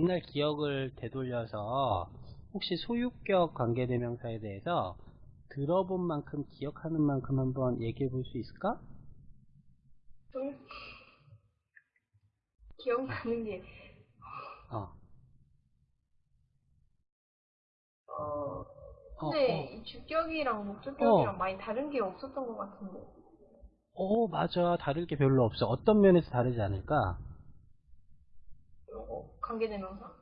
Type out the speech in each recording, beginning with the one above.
옛날 기억을 되돌려서 혹시 소유격 관계대명사에 대해서 들어본 만큼 기억하는 만큼 한번 얘기해 볼 수 있을까? 좀 기억나는 게 어. 어, 어, 근데 이 주격이랑 목적격이랑 어. 많이 다른 게 없었던 것 같은데. 어, 맞아. 다를 게 별로 없어. 어떤 면에서 다르지 않을까? 어, 관계대명사.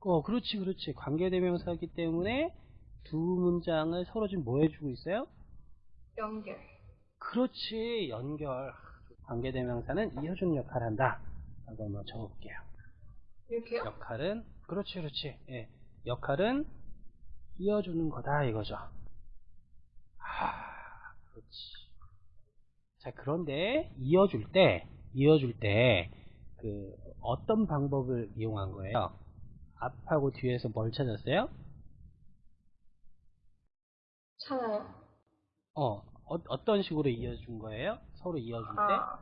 어, 그렇지, 그렇지. 관계대명사이기 때문에 두 문장을 서로 지금 뭐 해주고 있어요? 연결. 그렇지, 연결. 관계대명사는 이어주는 역할을 한다. 라고 한번 적어볼게요. 이렇게요? 역할은, 그렇지, 그렇지. 예. 역할은 이어주는 거다, 이거죠. 아, 그렇지. 자, 그런데 이어줄 때, 이어줄 때, 그, 어떤 방법을 이용한 거예요? 앞하고 뒤에서 뭘 찾았어요? 찾아요. 어, 어, 어떤 식으로 이어준 거예요? 서로 이어줄 때? 아,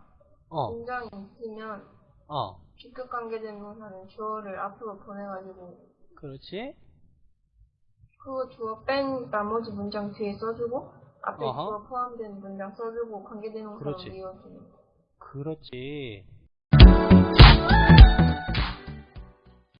어, 문장이 있으면 어, 주격 관계대명사는 주어를 앞으로 보내가지고 그렇지. 그 주어 뺀 나머지 문장 뒤에 써주고 앞에 어허. 주어 포함된 문장 써주고 관계대명사로. 이어주는. 그렇지.